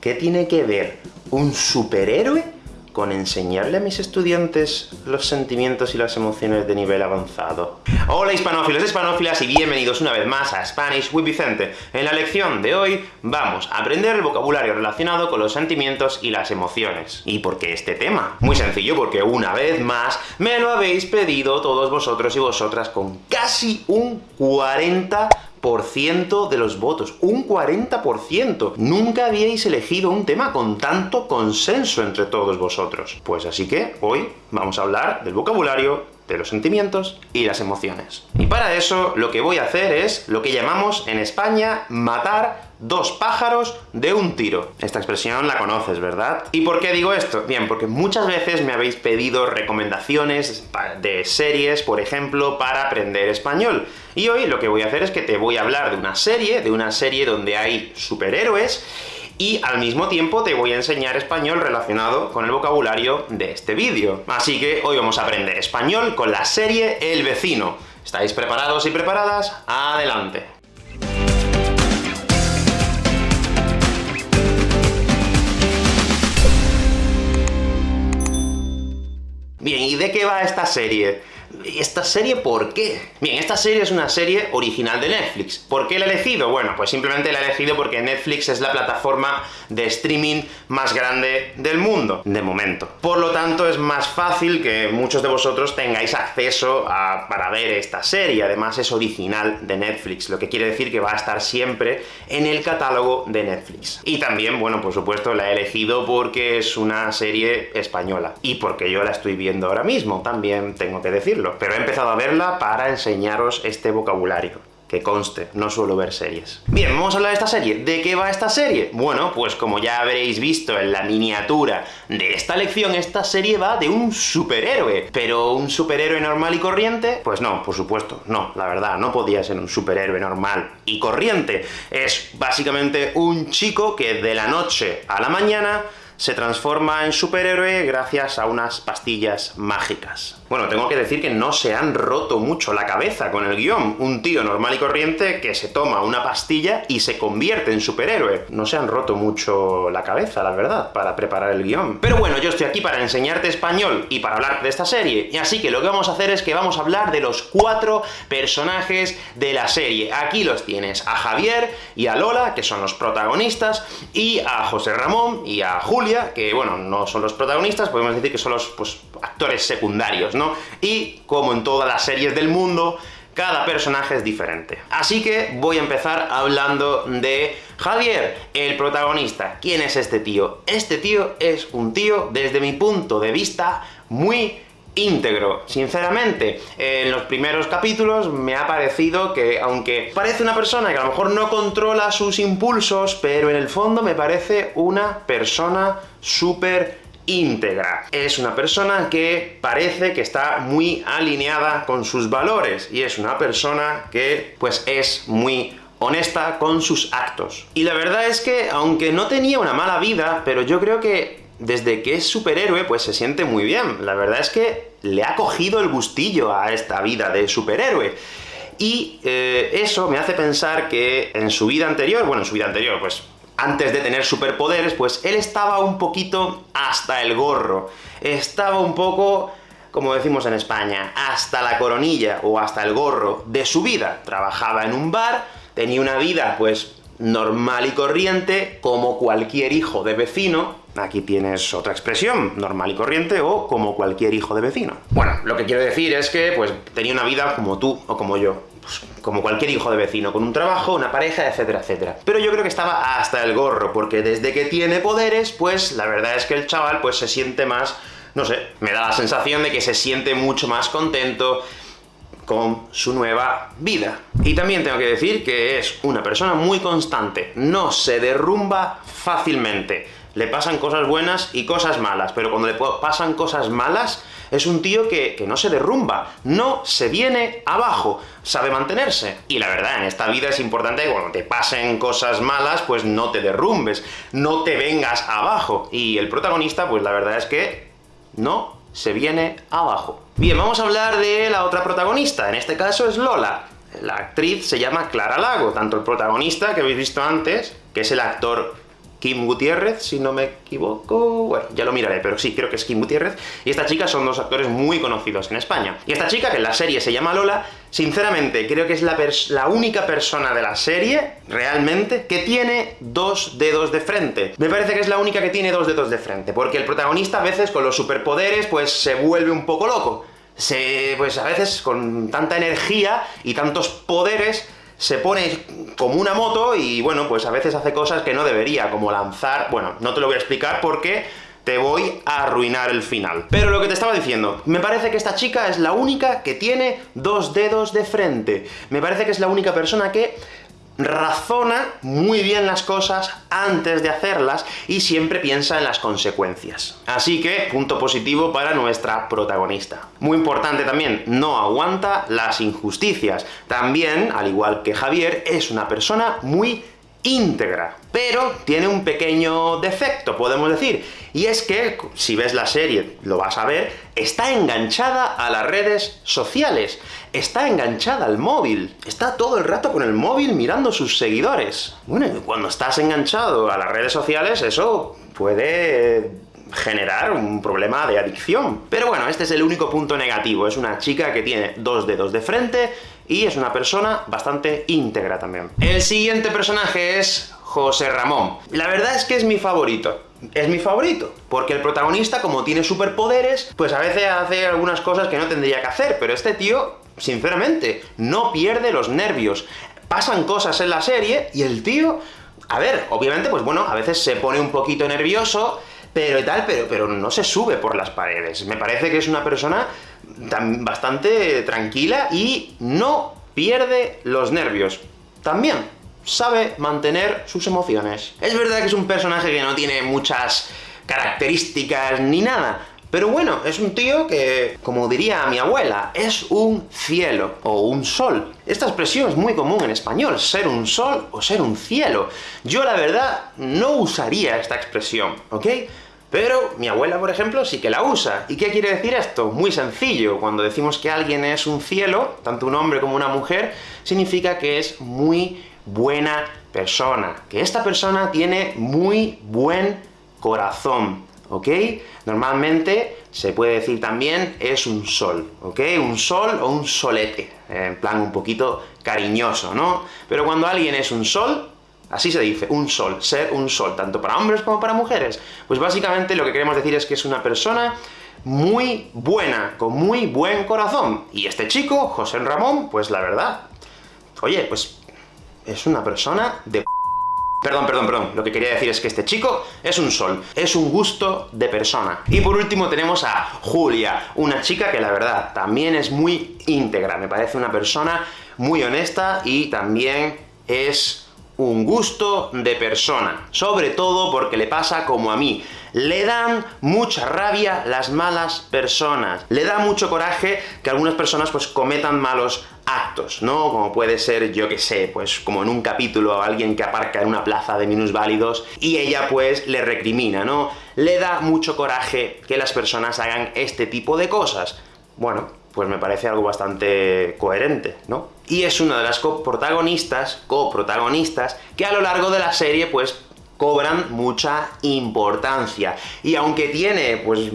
¿Qué tiene que ver un superhéroe con enseñarle a mis estudiantes los sentimientos y las emociones de nivel avanzado? Hola hispanófilos, hispanófilas, y bienvenidos una vez más a Spanish with Vicente. En la lección de hoy vamos a aprender el vocabulario relacionado con los sentimientos y las emociones. ¿Y por qué este tema? Muy sencillo, porque una vez más me lo habéis pedido todos vosotros y vosotras con casi un 40 de los votos, un 40%. Nunca habíais elegido un tema con tanto consenso entre todos vosotros. Pues así que, hoy vamos a hablar del vocabulario de los sentimientos y las emociones. Y para eso, lo que voy a hacer es lo que llamamos en España matar dos pájaros de un tiro. Esta expresión la conoces, ¿verdad? ¿Y por qué digo esto? Bien, porque muchas veces me habéis pedido recomendaciones de series, por ejemplo, para aprender español. Y hoy lo que voy a hacer es que te voy a hablar de una serie, de una serie donde hay superhéroes, y al mismo tiempo te voy a enseñar español relacionado con el vocabulario de este vídeo. Así que hoy vamos a aprender español con la serie El Vecino. ¿Estáis preparados y preparadas? ¡Adelante! Bien, ¿y de qué va esta serie? ¿Esta serie por qué? Bien, esta serie es una serie original de Netflix. ¿Por qué la he elegido? Bueno, pues simplemente la he elegido porque Netflix es la plataforma de streaming más grande del mundo, de momento. Por lo tanto, es más fácil que muchos de vosotros tengáis acceso a, para ver esta serie. Además, es original de Netflix, lo que quiere decir que va a estar siempre en el catálogo de Netflix. Y también, bueno, por supuesto, la he elegido porque es una serie española. Y porque yo la estoy viendo ahora mismo, también tengo que pero he empezado a verla para enseñaros este vocabulario que conste, no suelo ver series. Bien, vamos a hablar de esta serie. ¿De qué va esta serie? Bueno, pues como ya habréis visto en la miniatura de esta lección, esta serie va de un superhéroe. ¿Pero un superhéroe normal y corriente? Pues no, por supuesto, no, la verdad, no podía ser un superhéroe normal y corriente. Es básicamente un chico que de la noche a la mañana se transforma en superhéroe gracias a unas pastillas mágicas. Bueno, tengo que decir que no se han roto mucho la cabeza con el guion. Un tío normal y corriente que se toma una pastilla y se convierte en superhéroe. No se han roto mucho la cabeza, la verdad, para preparar el guion. Pero bueno, yo estoy aquí para enseñarte español y para hablar de esta serie, y así que lo que vamos a hacer es que vamos a hablar de los cuatro personajes de la serie. Aquí los tienes, a Javier y a Lola, que son los protagonistas, y a José Ramón y a Que bueno, no son los protagonistas, podemos decir que son los pues, actores secundarios, y, como en todas las series del mundo, cada personaje es diferente. Así que voy a empezar hablando de Javier, el protagonista. ¿Quién es este tío? Este tío es un tío, desde mi punto de vista, muy íntegro. Sinceramente, en los primeros capítulos me ha parecido que, aunque parece una persona que a lo mejor no controla sus impulsos, pero en el fondo me parece una persona súper íntegra. Es una persona que parece que está muy alineada con sus valores, y es una persona que, pues, es muy honesta con sus actos. Y la verdad es que, aunque no tenía una mala vida, pero yo creo que desde que es superhéroe, pues se siente muy bien. La verdad es que le ha cogido el gustillo a esta vida de superhéroe. Y eh, eso me hace pensar que en su vida anterior, bueno, en su vida anterior, pues antes de tener superpoderes, pues él estaba un poquito hasta el gorro. Estaba un poco, como decimos en España, hasta la coronilla, o hasta el gorro de su vida. Trabajaba en un bar, tenía una vida, pues, normal y corriente, como cualquier hijo de vecino, aquí tienes otra expresión, normal y corriente, o como cualquier hijo de vecino. Bueno, lo que quiero decir es que, pues, tenía una vida como tú o como yo. Pues, como cualquier hijo de vecino, con un trabajo, una pareja, etcétera, etcétera. Pero yo creo que estaba hasta el gorro, porque desde que tiene poderes, pues la verdad es que el chaval pues se siente más, no sé, me da la sensación de que se siente mucho más contento con su nueva vida. Y también tengo que decir que es una persona muy constante, no se derrumba fácilmente. Le pasan cosas buenas y cosas malas, pero cuando le pasan cosas malas, es un tío que, que, no se derrumba, no se viene abajo, sabe mantenerse. Y la verdad, en esta vida es importante que cuando te pasen cosas malas, pues no te derrumbes, no te vengas abajo. Y el protagonista, pues la verdad es que no se viene abajo. Bien, vamos a hablar de la otra protagonista, en este caso es Lola. La actriz se llama Clara Lago, tanto el protagonista, que habéis visto antes, que es el actor Kim Gutiérrez, si no me equivoco... Bueno, ya lo miraré, pero sí, creo que es Kim Gutiérrez. Y esta chica son dos actores muy conocidos en España. Y esta chica, que en la serie se llama Lola, sinceramente, creo que es la, la única persona de la serie, realmente, que tiene dos dedos de frente. Me parece que es la única que tiene dos dedos de frente, porque el protagonista a veces con los superpoderes, pues se vuelve un poco loco. Se, pues a veces con tanta energía y tantos poderes, se pone como una moto y, bueno, pues a veces hace cosas que no debería, como lanzar... Bueno, no te lo voy a explicar porque te voy a arruinar el final. Pero lo que te estaba diciendo, me parece que esta chica es la única que tiene dos dedos de frente. Me parece que es la única persona que razona muy bien las cosas antes de hacerlas y siempre piensa en las consecuencias. Así que, punto positivo para nuestra protagonista. Muy importante también, no aguanta las injusticias. También, al igual que Javier, es una persona muy íntegra. Pero tiene un pequeño defecto, podemos decir, y es que, si ves la serie, lo vas a ver, está enganchada a las redes sociales, está enganchada al móvil, está todo el rato con el móvil mirando sus seguidores. Bueno, cuando estás enganchado a las redes sociales, eso puede generar un problema de adicción. Pero bueno, este es el único punto negativo, es una chica que tiene dos dedos de frente, y es una persona bastante íntegra también. El siguiente personaje es José Ramón. La verdad es que es mi favorito. Es mi favorito, porque el protagonista, como tiene superpoderes, pues a veces hace algunas cosas que no tendría que hacer, pero este tío, sinceramente, no pierde los nervios. Pasan cosas en la serie, y el tío... A ver, obviamente, pues bueno, a veces se pone un poquito nervioso, pero tal, pero, pero no se sube por las paredes. Me parece que es una persona bastante tranquila y no pierde los nervios. También sabe mantener sus emociones. Es verdad que es un personaje que no tiene muchas características ni nada, pero bueno, es un tío que, como diría mi abuela, es un cielo, o un sol. Esta expresión es muy común en español, ser un sol o ser un cielo. Yo, la verdad, no usaría esta expresión, ¿ok? Pero mi abuela, por ejemplo, sí que la usa. ¿Y qué quiere decir esto? Muy sencillo. Cuando decimos que alguien es un cielo, tanto un hombre como una mujer, significa que es muy buena persona. Que esta persona tiene muy buen corazón, ¿ok? Normalmente se puede decir también es un sol, ¿ok? Un sol o un solete, en plan un poquito cariñoso, ¿no? Pero cuando alguien es un sol, Así se dice, un sol, ser un sol, tanto para hombres como para mujeres. Pues básicamente lo que queremos decir es que es una persona muy buena, con muy buen corazón. Y este chico, José Ramón, pues la verdad, oye, pues es una persona de Perdón, perdón, perdón, lo que quería decir es que este chico es un sol, es un gusto de persona. Y por último tenemos a Julia, una chica que la verdad también es muy íntegra, me parece una persona muy honesta y también es un gusto de persona, sobre todo porque le pasa como a mí. Le dan mucha rabia las malas personas, le da mucho coraje que algunas personas pues cometan malos actos, ¿no? Como puede ser, yo que sé, pues como en un capítulo alguien que aparca en una plaza de minusválidos y ella pues le recrimina, ¿no? Le da mucho coraje que las personas hagan este tipo de cosas. Bueno, pues me parece algo bastante coherente, ¿no? Y es una de las coprotagonistas, coprotagonistas, que a lo largo de la serie, pues, cobran mucha importancia. Y aunque tiene, pues,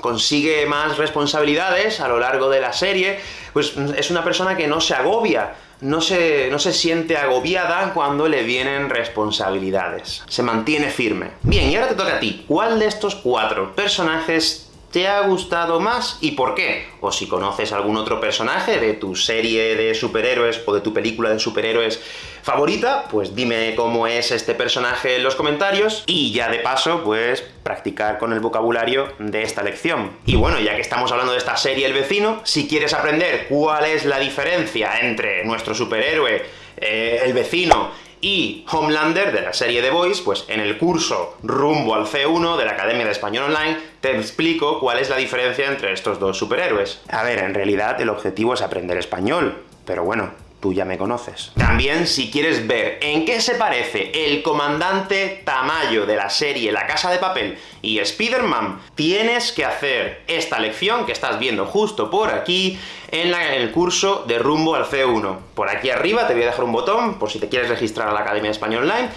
consigue más responsabilidades a lo largo de la serie, pues es una persona que no se agobia, no se, no se siente agobiada cuando le vienen responsabilidades. Se mantiene firme. Bien, y ahora te toca a ti. ¿Cuál de estos cuatro personajes te ha gustado más y por qué. O si conoces algún otro personaje de tu serie de superhéroes o de tu película de superhéroes favorita, pues dime cómo es este personaje en los comentarios, y ya de paso, pues practicar con el vocabulario de esta lección. Y bueno, ya que estamos hablando de esta serie El Vecino, si quieres aprender cuál es la diferencia entre nuestro superhéroe, eh, El Vecino, y Homelander, de la serie The Voice, pues en el curso rumbo al C1 de la Academia de Español Online, te explico cuál es la diferencia entre estos dos superhéroes. A ver, en realidad el objetivo es aprender español, pero bueno, tú ya me conoces. También, si quieres ver en qué se parece el comandante Tamayo de la serie La Casa de Papel y Spider-Man, tienes que hacer esta lección que estás viendo justo por aquí, en, el curso de Rumbo al C1. Por aquí arriba te voy a dejar un botón, por si te quieres registrar a la Academia de Español Online,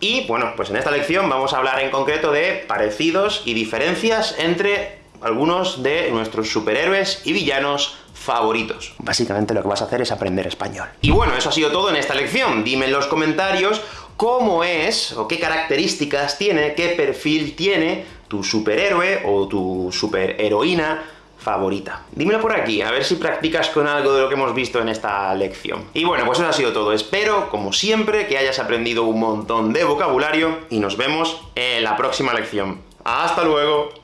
Y, bueno, pues en esta lección vamos a hablar en concreto de parecidos y diferencias entre algunos de nuestros superhéroes y villanos favoritos. Básicamente lo que vas a hacer es aprender español. Y bueno, eso ha sido todo en esta lección. Dime en los comentarios cómo es, o qué características tiene, qué perfil tiene tu superhéroe o tu superheroína favorita. Dímelo por aquí, a ver si practicas con algo de lo que hemos visto en esta lección. Y bueno, pues eso ha sido todo. Espero, como siempre, que hayas aprendido un montón de vocabulario, y nos vemos en la próxima lección. ¡Hasta luego!